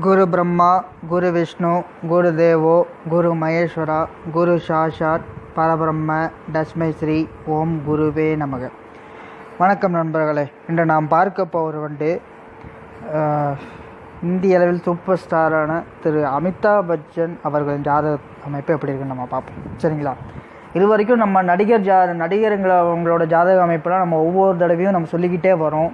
குரு பிரம்மா குரு விஷ்ணு குரு தேவோ குரு மகேஸ்வரா குரு சாஷாத் பரபிரம்ம தஸ்மை ஸ்ரீ ஓம் குருவே நமக. வணக்கம் நண்பர்களே இன்று நாம் பார்க்க போவது வந்து இந்திய அளவில் சூப்பர் ஸ்டாரான திரு அமிதாப் பச்சன் அவர்களின் ஜாதக அமைப்பு எப்படி இருக்குன்னு நம்ம பார்ப்போம். சரிங்களா? இது வரைக்கும் நம்ம நடிகர் ஜா நடிகருங்கள அவங்களோட ஜாதக அமைப்பெல்லாம் நம்ம ஒவ்வொரு தடவையும் நம்ம சொல்லிக்கிட்டே வரோம்.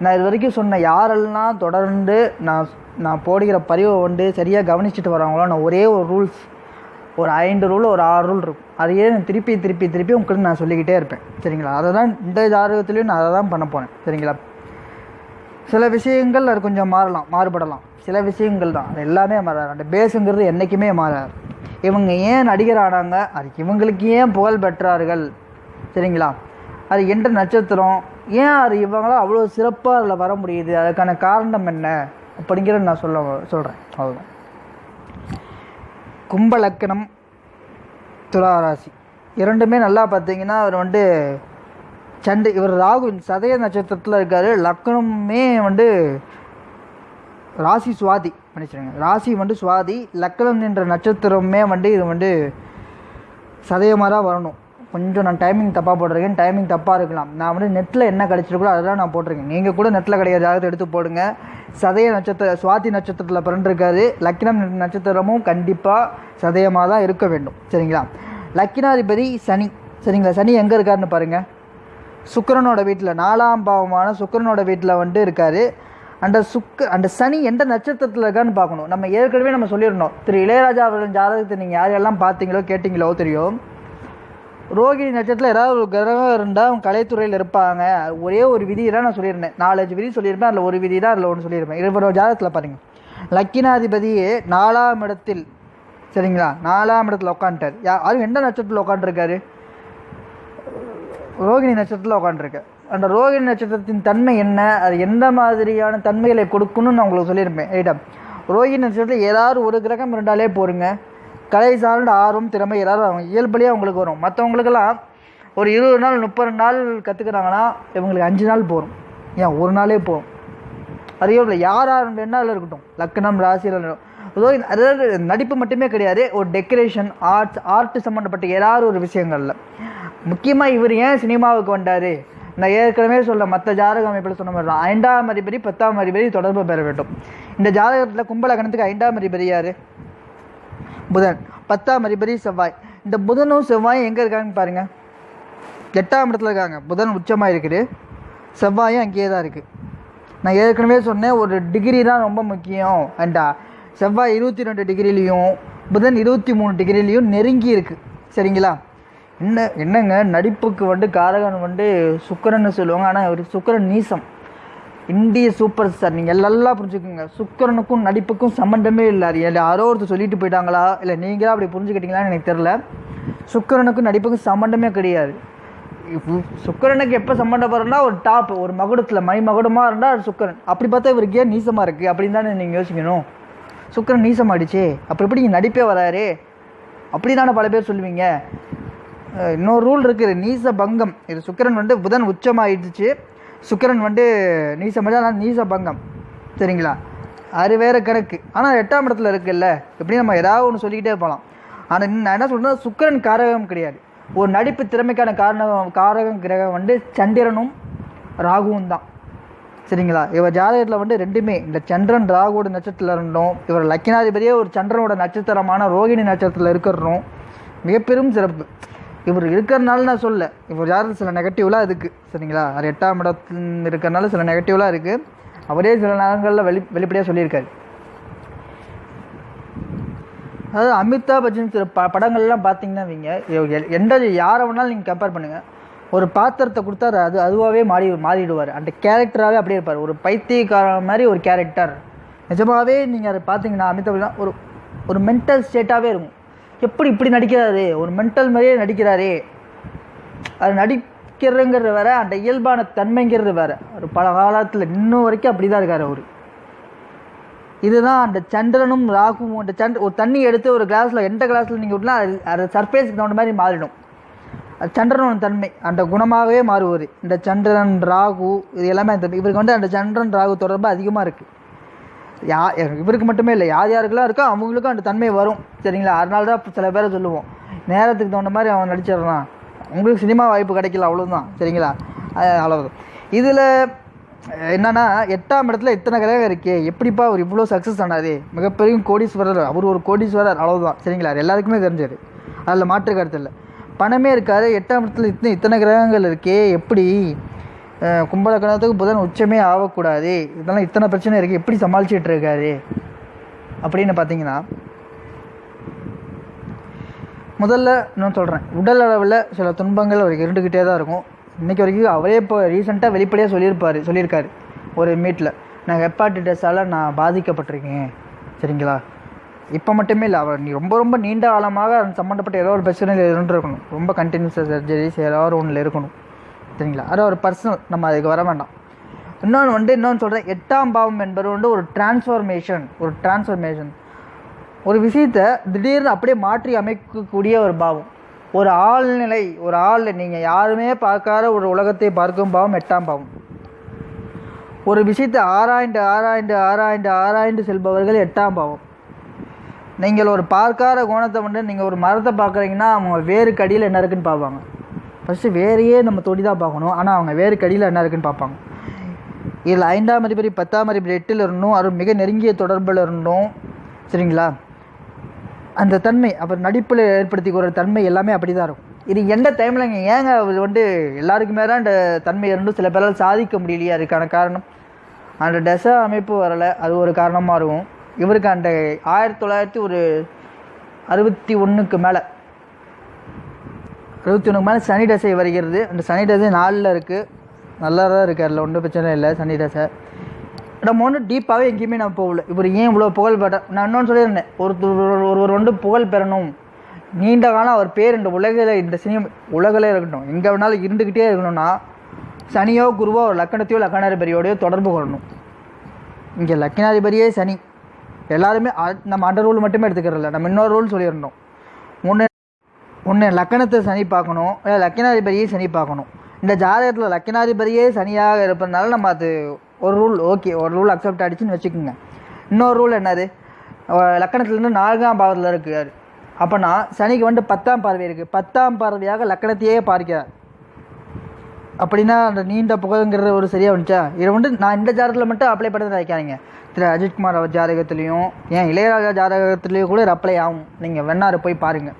நான் இது வரைக்கும் சொன்ன யாரெல்லாம் தொடர்ந்து நான் நான் போடுகிற பதிவை வந்து சரியாக கவனிச்சுட்டு வராங்களோ நான் ஒரே ஒரு ரூல்ஸ் ஒரு ஐந்து ரூல் ஒரு ஆறு ரூல் இருக்கும். அதையே நான் திருப்பி திருப்பி திருப்பி உங்களுக்கு நான் சொல்லிக்கிட்டே இருப்பேன். சரிங்களா? அதை தான் இந்த ஜாதகத்துலேயும் நான் அதை தான் பண்ண போனேன் சரிங்களா? சில விஷயங்கள் அது கொஞ்சம் மாறலாம் மாறுபடலாம். சில விஷயங்கள் தான். அது எல்லாமே மாறாது. அந்த பேஸுங்கிறது என்றைக்குமே மாறாது. இவங்க ஏன் நடிகர் ஆனாங்க அதுக்கு இவங்களுக்கு ஏன் புகழ் பெற்றார்கள்? சரிங்களா? அது எந்த நட்சத்திரம்? ஏன் அது இவங்களாம் அவ்வளோ சிறப்பாக அதில் வர முடியுது? அதுக்கான காரணம் என்ன? அப்படிங்கிறத நான் சொல்ல சொல்கிறேன் அவ்வளோதான் கும்பலக்கணம் துளாராசி. இரண்டுமே நல்லா பார்த்தீங்கன்னா அவர் வந்து சண்டை இவர் ராகு சதய நட்சத்திரத்தில் இருக்கார். லக்னமே வந்து ராசி சுவாதி மன்னிச்சிடுங்க. ராசி வந்து சுவாதி லக்னம் என்ற நட்சத்திரமே வந்து இது வந்து சதயமாக தான் வரணும். கொஞ்சம் நான் டைமிங் தப்பாக போட்டிருக்கேன். டைமிங் தப்பாக இருக்கலாம். நான் வந்து நெட்டில் என்ன கிடச்சிருக்கோ அதெல்லாம் நான் போட்டிருக்கேன். நீங்கள் கூட நெட்டில் கிடையாது ஜாதகத்தை எடுத்து போடுங்க. சதய நட்சத்திர சுவாதி நட்சத்திரத்தில் பிறந்திருக்காரு லக்கினம் நட்சத்திரமும் கண்டிப்பாக சதயமாக தான் இருக்க வேண்டும். சரிங்களா? லக்கினாதிபதி சனி. சரிங்களா? சனி எங்கே இருக்காருன்னு பாருங்கள் சுக்கரனோட வீட்டில் நாலாம் பாவமான சுக்கரனோட வீட்டில் வந்து இருக்கார். அந்த சுக்க அந்த சனி எந்த நட்சத்திரத்தில் இருக்கான்னு பார்க்கணும். நம்ம ஏற்கனவே நம்ம சொல்லியிருந்தோம். திரு இளையராஜா அவர்களின் ஜாதகத்தை நீங்கள் யாரெல்லாம் பார்த்தீங்களோ கேட்டிங்களோ தெரியும். ரோகிணி நட்சத்திரத்தில் ஏதாவது ஒரு கிரகம் இருந்தால் அவங்க கலைத்துறையில் இருப்பாங்க. ஒரே ஒரு விதி தான் நான் சொல்லியிருந்தேன். நாலஞ்சு விதி சொல்லியிருப்பேன். அதில் ஒரு விதி தான் அதில் ஒன்று சொல்லியிருப்பேன். இருபது ஜாதகத்தில் பாருங்கள் லக்கினாதிபதியே நாலாம் இடத்தில். சரிங்களா? நாலாம் இடத்துல உட்காந்துட்டார் யா அது எந்த நட்சத்திரத்தில் உட்காந்துருக்காரு ரோகிணி நட்சத்திரத்தில் உட்காந்துருக்கு அந்த ரோகிணி நட்சத்திரத்தின் தன்மை என்ன? அது எந்த மாதிரியான தன்மைகளை கொடுக்கணும்னு நான் உங்களுக்கு சொல்லியிருப்பேன். ஐட்டம். ரோகிணி நட்சத்திரத்தில் ஏதாவது ஒரு கிரகம் இருந்தாலே போருங்க. கலை சார்ந்த ஆர்வம் திறமை எல்லாரும் அவங்க இயல்புலேயே அவங்களுக்கு வரும். மற்றவங்களுக்கெல்லாம் ஒரு இருபது நாள் முப்பது நாள் கற்றுக்குறாங்கன்னா இவங்களுக்கு அஞ்சு நாள் போகும் ஏன் ஒரு நாளே போகும் அதே இல்லை. யாராக வேணாலும் இருக்கட்டும். லக்னம் ராசியில் இருக்கட்டும். அதாவது நடிப்பு மட்டுமே கிடையாது. ஒரு டெக்கரேஷன் ஆர்ட்ஸ் ஆர்ட் சம்மந்தப்பட்ட ஏதாவது ஒரு விஷயங்களில். முக்கியமாக இவர் ஏன் சினிமாவுக்கு வந்தார்? நான் ஏற்கனவே சொல்ல மற்ற ஜாதக அமைப்பில் சொன்ன மாதிரி தான். ஐந்தாம் அதிபதி பத்தாம் அதிபதி தொடர்பு பெற வேண்டும். இந்த ஜாதகத்தில் கும்பலகணத்துக்கு ஐந்தாம் அதிபதி யார்? புதன். பத்தாம் அதிபதி செவ்வாய். இந்த புதனும் செவ்வாயும் எங்கே இருக்காங்கன்னு பாருங்கள் எட்டாம் இடத்துல இருக்காங்க. புதன் உச்சமாக இருக்குது. செவ்வாயும் அங்கேயே தான் இருக்குது நான் ஏற்கனவே சொன்னேன் ஒரு டிகிரி தான் ரொம்ப முக்கியம். அண்டா செவ்வாய் இருபத்தி ரெண்டு டிகிரிலையும் புதன் இருபத்தி மூணு டிகிரிலையும் நெருங்கி இருக்குது சரிங்களா? என்ன என்னங்க? நடிப்புக்கு வந்து காரகன் வந்து சுக்கரன்னு சொல்லுவாங்க. ஆனால் ஒரு சுக்கரன் நீசம். இந்திய சூப்பர் ஸ்டார். நீங்கள் எல்லாம் புரிஞ்சுக்கோங்க. சுக்கரனுக்கும் நடிப்புக்கும் சம்மந்தமே இல்லை. அது யாரோ ஒருத்தர் சொல்லிட்டு போயிட்டாங்களா? இல்லை நீங்களாக அப்படி புரிஞ்சுக்கிட்டீங்களான்னு எனக்கு தெரில சுக்கரனுக்கும் நடிப்புக்கும் சம்மந்தமே கிடையாது. சுக்கரனுக்கு எப்போ சம்மந்தப்படுறா ஒரு டாப் ஒரு மகுடத்தில் மை மகுடமாக இருந்தால் சுக்கரன். அப்படி பார்த்தா இவருக்கு ஏன் நீசமாக இருக்குது அப்படின்னு தானே நீங்கள் யோசிக்கணும். சுக்கரன் நீசமாயிடுச்சு. அப்படி எப்படி இங்கே நடிப்பே வராரு? அப்படி தானே பல பேர் சொல்லுவீங்க. இன்னொரு ரூல் இருக்குது. நீச பங்கம் இது சுக்கரன் வந்து புதன் உச்சமாகிடுச்சு சுக்கிரன் வந்து நீசமஜா ஆனால் நீச பங்கம் சரிங்களா? அது வேறு கணக்கு. ஆனால் எட்டாம் இடத்துல இருக்குல்ல? எப்படி நம்ம ஏதாவது ஒன்று சொல்லிக்கிட்டே போகலாம் ஆனால் நான் என்ன சொல்கிறேன் சுக்கிரன் காரகம் கிடையாது. ஒரு நடிப்பு திறமைக்கான காரணம் காரகம் கிரகம் வந்து சந்திரனும் ராகுவும் தான். சரிங்களா? இவர் ஜாதகத்தில் வந்து ரெண்டுமே. இந்த சந்திரன் ராகுவோட நட்சத்திரத்தில் இருந்தோம். இவர் லக்கினாதிபதியே ஒரு சந்திரனோட நட்சத்திரமான ரோகிணி நட்சத்திரத்தில் இருக்கிறோம். மிகப்பெரும் சிறப்பு. இவர் இருக்கிறனால நான் சொல்ல இவர் யார்? சில நெகட்டிவ்லாம் இருக்குது சரிங்களா? அது எட்டாம் இடத்துல இருக்கிறனால சில நெகட்டிவ்லாம் இருக்குது அவரே சில நேரங்களில் வெளி வெளிப்படையாக சொல்லியிருக்காரு. அதாவது அமிதாப் பச்சன் சில ப படங்கள்லாம் பார்த்தீங்கன்னா வைங்க எ- எந்த யாரை வேணாலும் நீங்கள் கம்பேர் பண்ணுங்கள் ஒரு பாத்திரத்தை கொடுத்தா அது- அதுவாகவே மாறி மாறிடுவார். அந்த கேரக்டராகவே அப்படியே இருப்பார். ஒரு பைத்தியக்காரன் மாதிரி ஒரு கேரக்டர் நிஜமாகவே நீங்கள் அதை பார்த்தீங்கன்னா அமிதாப் ஒரு ஒரு மென்டல் ஸ்டேட்டாகவே இருக்கும். எப்படி இப்படி நடிக்கிறாரு? ஒரு மென்டல் மாதிரியே நடிக்கிறாரே. அது நடிக்கிறங்கிறது வேற அந்த இயல்பான தன்மைங்கிறது வேற. ஒரு பல காலத்தில் இன்னும் வரைக்கும் அப்படி தான் இருக்கார் அவர். இதுதான் அந்த சந்திரனும் ராகுவும் அந்த சந்திர ஒரு தண்ணி எடுத்து ஒரு கிளாஸில் எந்த கிளாஸில் நீங்கள் விட்டுனா அது அது சர்ஃபேஸுக்கு தகுந்த மாதிரி மாறிடும். அது சந்திரனோட தன்மை அந்த குணமாகவே மாறுவார் இந்த சந்திரன் ராகு இது எல்லாமே அந்த இவருக்கு வந்து அந்த சந்திரன் ராகு தொடர்பு அதிகமாக இருக்குது யா இவருக்கு மட்டுமே இல்லை. யார் யாருக்கெல்லாம் இருக்கோ அவங்களுக்கும் அந்த தன்மை வரும். சரிங்களா? அதனால தான் சில பேரை சொல்லுவோம். நேரத்துக்கு தகுந்த மாதிரி அவன் நடிச்சிடுறான். உங்களுக்கு சினிமா வாய்ப்பு கிடைக்கல அவ்வளோதான் சரிங்களா? அஹ் இதில் என்னன்னா எட்டாம் இடத்துல இத்தனை கிரகம் இருக்கே. எப்படிப்பா அவர் இவ்வளோ சக்ஸஸ் ஆனாரு? மிகப்பெரிய கோடீஸ்வரர். அவர் ஒரு கோடீஸ்வரர். அவ்வளோதான் சரிங்களா? எல்லாருக்குமே தெரிஞ்சார் அதில் மாற்று கருத்து இல்லை. பணமே இருக்காரு எட்டாம் இடத்துல இத்தனை இத்தனை கிரகங்கள் இருக்கே. எப்படி? கும்பலக்கணத்துக்கு புதன் உச்சமே ஆகக்கூடாது. இதெல்லாம் இத்தனை பிரச்சனை இருக்குது எப்படி சமாளிச்சிட்டு இருக்காரு? அப்படின்னு பார்த்தீங்கன்னா முதல்ல நான் சொல்கிறேன் உடல் அளவில் சில துன்பங்கள் அவருக்கு இருந்துக்கிட்டே தான் இருக்கும். இன்றைக்கி வரைக்கும் அவரே இப்போ ரீசெண்டாக வெளிப்படையாக சொல்லியிருப்பார் சொல்லியிருக்காரு. ஒரு மீட்டில் நான் ஹெப்பாட்டிட்டஸால் நான் பாதிக்கப்பட்டிருக்கேன். சரிங்களா? இப்போ மட்டுமே இல்லை அவர் நீ ரொம்ப ரொம்ப நீண்ட காலமாக சம்மந்தப்பட்ட ஏதோ ஒரு பிரச்சனையில் இருந்துருக்கணும். ரொம்ப கண்டினியூஸாக சர்ஜரிஸ் ஏதாவது ஒன்றில் இருக்கணும். சரிங்களா அது ஒரு பர்சனல் நம்ம அதுக்கு வர வேண்டாம். இன்னொன்று வந்து இன்னொன்று சொல்கிறேன் எட்டாம் பாவம் என்பது வந்து ஒரு டிரான்ஸ்ஃபர்மேஷன் ஒரு டிரான்ஸ்ஃபர்மேஷன் ஒரு விஷயத்தை திடீர்னு அப்படியே மாற்றி அமைக்கக்கூடிய ஒரு பாவம். ஒரு ஆழ்நிலை ஒரு ஆள் நீங்கள் யாருமே பார்க்காத ஒரு உலகத்தை பார்க்கும் பாவம் எட்டாம் பாவம். ஒரு விஷயத்தை ஆராய்ந்து ஆராய்ந்து ஆராய்ந்து ஆராய்ந்து செல்பவர்கள் எட்டாம் பாவம். நீங்கள் ஒரு பார்க்காத கோணத்தை வந்து நீங்கள் ஒரு மரத்தை பார்க்குறீங்கன்னா அவங்க வேறு கடியில் என்ன இருக்குன்னு பார்ப்பாங்க. ஃபஸ்ட்டு வேறையே நம்ம தொடி தான் பார்க்கணும். ஆனால் அவங்க வேறு கடியில் என்ன இருக்குன்னு பார்ப்பாங்க. இதில் ஐந்தாம் அதிபதி பத்தாம் அதிபதி எட்டில் இருந்தும் அது மிக நெருங்கிய தொடர்பில் இருந்தும் சரிங்களா? அந்த தன்மை அப்புறம் நடிப்பில் ஏற்படுத்தி ஏற்படுத்திக்கிற தன்மை எல்லாமே அப்படி தான் இருக்கும். இது எந்த டைமில் ஏங்க அவர் வந்து எல்லாருக்குமே தான் அந்த தன்மை இருந்தும் சில பேரால் சாதிக்க முடியலையா அதுக்கான காரணம்? அந்த தசை அமைப்பு வரலை அது ஒரு காரணமாக இருக்கும். இவருக்கு அந்த ஆயிரத்தி தொள்ளாயிரத்தி ஒரு அறுபத்தி ஒன்றுக்கு மேலே இருபத்தி ஒன்றுக்கு மேலே சனி தசை வருகிறது. அந்த சனி தசை நாலில் இருக்குது நல்லா தான் இருக்குது அதில் ஒன்றும் பிரச்சனை இல்லை. சனி தசை நம்ம ஒன்றும் டீப்பாகவே எங்கேயுமே நான் போகல. இப்போ ஏன் இவ்வளோ புகழ் பெற நான் இன்னொன்று சொல்லியிருந்தேன். ஒருத்தர் ஒருவர் ஒன்று புகழ் பெறணும். நீண்ட காலம் அவர் பேர் இந்த உலகில் இந்த சினிமா உலகில் இருக்கட்டும். எங்கே வேணாலும் இருந்துக்கிட்டே இருக்கணும்னா சனியோ குருவோ ஒரு லக்கணத்தையோ லக்கணாதிபதியோடையோ தொடர்பு கொள்ளணும். இங்கே லக்கினாதிபதியே சனி. எல்லாருமே அ- நம்ம அண்டர் ரூல் மட்டுமே எடுத்துக்கிறதில்ல. நம்ம இன்னொரு ரூல் சொல்லியிருந்தோம். ஒன்று ஒன்று லக்கணத்தை சனி பார்க்கணும். இல்லை லக்கினாதிபதியை சனி பார்க்கணும். இந்த ஜாதகத்தில் லக்கினாதிபதியே சனியாக இருப்பதுனால நம்ம அது ஒரு ரூல் ஓகே ஒரு ரூல் அக்செப்ட் ஆகிடுச்சின்னு வச்சுக்கோங்க. இன்னொரு ரூல் என்னது? லக்கணத்துலேருந்து நான்காம் பாவத்தில் இருக்கிறார். அப்போனா சனிக்கு வந்து பத்தாம் பார்வை இருக்குது பத்தாம் பார்வையாக லக்கணத்தையே பார்க்கிறார். அப்படின்னா அந்த நீண்ட புகழ்ங்கிறது ஒரு சரியாக வந்துச்சா? இதை வந்து நான் இந்த ஜாதகத்தில் மட்டும் அப்ளை பண்ணி நினைக்காதீங்க திரு அஜித்குமார் ஜாதகத்துலேயும் ஏன் இளையராஜா ஜாதகத்துலேயும் கூட அப்ளை ஆகும். நீங்கள் வெண்ணாறு போய் பாருங்கள்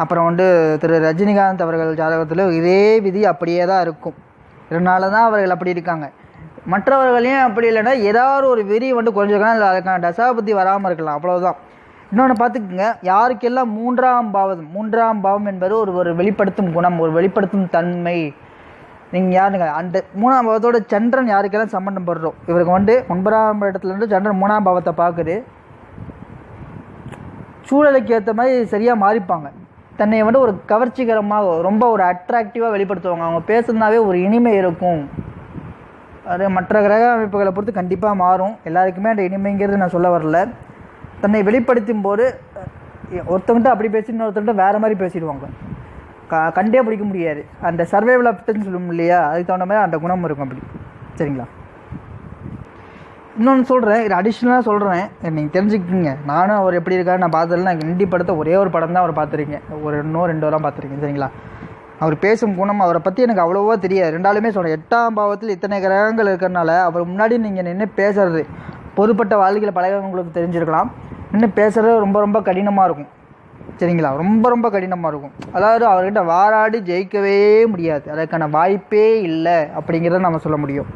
அப்புறம் வந்து திரு ரஜினிகாந்த் அவர்கள் ஜாதகத்தில் இதே விதி அப்படியே தான் இருக்கும். இதனால தான் அவர்கள் அப்படி இருக்காங்க. மற்றவர்களையும் அப்படி இல்லைன்னா ஏதாவது ஒரு வெறி வந்து குறைஞ்சிருக்கலாம் இல்லை அதுக்கான தசாபுத்தி வராமல் இருக்கலாம். அவ்வளோதான் இன்னொன்று பார்த்துக்குங்க யாருக்கெல்லாம் மூன்றாம் பாவம் மூன்றாம் பாவம் என்பது ஒரு ஒரு வெளிப்படுத்தும் குணம் ஒரு வெளிப்படுத்தும் தன்மை. நீங்கள் யாருங்க? அந்த மூணாம் பாவத்தோட சந்திரன் யாருக்கெல்லாம் சம்பந்தம் படுறோம் இவருக்கு வந்து ஒன்பதாம் இடத்துல இருந்து சந்திரன் மூணாம் பாவத்தை பார்க்குது. சூழலுக்கு ஏற்ற மாதிரி சரியாக மாறிப்பாங்க. தன்னை வந்து ஒரு கவர்ச்சிகரமாக ரொம்ப ஒரு அட்ராக்டிவாக வெளிப்படுத்துவாங்க. அவங்க பேசுனாவே ஒரு இனிமை இருக்கும். அது மற்ற கிரக அமைப்புகளை பொறுத்து கண்டிப்பாக மாறும். எல்லாருக்குமே அந்த இனிமைங்கிறது நான் சொல்ல வரல. தன்னை வெளிப்படுத்தும் போது ஒருத்தவங்கிட்ட அப்படி பேசி இன்னொருத்தவங்கிட்ட வேறு மாதிரி பேசிடுவாங்க. க கண்டே பிடிக்க முடியாது. அந்த சர்வைவல் ஆப்டன்னு சொல்லுவோம் இல்லையா? அதுக்கு தகுந்த மாதிரி அந்த குணம் இருக்கும் அப்படி. சரிங்களா? இன்னொன்று சொல்கிறேன் இது அடிஷ்னலாக சொல்கிறேன் நீங்கள் தெரிஞ்சுக்கிங்க நானும் அவர் எப்படி இருக்காரு நான் பார்த்ததில்ல. நான் இண்டி படத்தை ஒரே ஒரு படம் தான் அவர் பார்த்துருக்கேன். ஒரு இன்னும் ரெண்டு வாரம் பார்த்துருக்கேன் சரிங்களா? அவர் பேசும் குணம் அவரை பற்றி எனக்கு அவ்வளோவா தெரியாது. ரெண்டாலுமே சொல்கிறேன் எட்டாம் பாவத்தில் இத்தனை கிரகங்கள் இருக்கிறனால அவர் முன்னாடி நீங்கள் நின்று பேசுறது பொதுப்பட்ட வாழ்க்கையில் பழகிறவங்களுக்கு தெரிஞ்சிருக்கலாம். நின்று பேசுகிறது ரொம்ப ரொம்ப கடினமாக இருக்கும் சரிங்களா? ரொம்ப ரொம்ப கடினமாக இருக்கும். அதாவது அவர்கிட்ட வாராடி ஜெயிக்கவே முடியாது. அதற்கான வாய்ப்பே இல்லை அப்படிங்கிறத நம்ம சொல்ல முடியும்.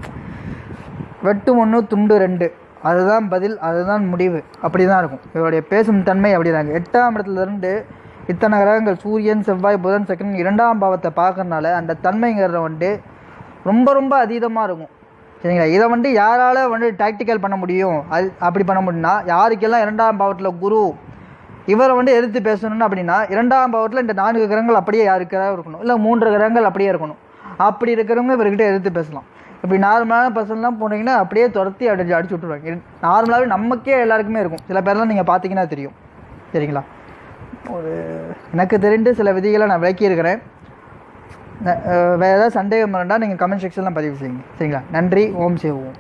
வெட்டு ஒன்று துண்டு ரெண்டு. அதுதான் பதில் அதுதான் முடிவு. அப்படி தான் இருக்கும். இவருடைய பேசும் தன்மை அப்படிதாங்க எட்டாம் இடத்துல இருந்து இத்தனை கிரகங்கள் சூரியன் செவ்வாய் புதன் சக்கரன் இரண்டாம் பாவத்தை பார்க்கறனால அந்த தன்மைங்கிறத வந்து ரொம்ப ரொம்ப அதீதமாக இருக்கும். சரிங்களா? இதை வந்து யாரால் வந்து டாக்டிக்கல் பண்ண முடியும்? அது அப்படி பண்ண முடியும்னா யாருக்கெல்லாம் இரண்டாம் பாவத்தில் குரு இவரை வந்து எதிர்த்து பேசணும்னு அப்படின்னா இரண்டாம் பாவத்தில் இந்த நான்கு கிரகங்கள் அப்படியே யாருக்காக இருக்கணும்? இல்லை மூன்று கிரகங்கள் அப்படியே இருக்கணும். அப்படி இருக்கிறவங்க இவர்கிட்ட எதிர்த்து பேசலாம். இப்படி நார்மலான பர்சன்லாம் போனீங்கன்னா அப்படியே துரத்தி அடிச்சு அடிச்சு விட்ருவாங்க நார்மலாகவே நமக்கே எல்லாருக்குமே இருக்கும். சில பேர்லாம் நீங்கள் பார்த்தீங்கன்னா தெரியும். சரிங்களா? ஒரு எனக்கு தெரிந்து சில விதிகளை நான் விளக்கியிருக்கிறேன். வேறு ஏதாவது சந்தேகம் இருந்தால் நீங்கள் கமெண்ட் செக்ஷனில் பதிவு செய்யுங்க. சரிங்களா? நன்றி. ஓம் சேவோம்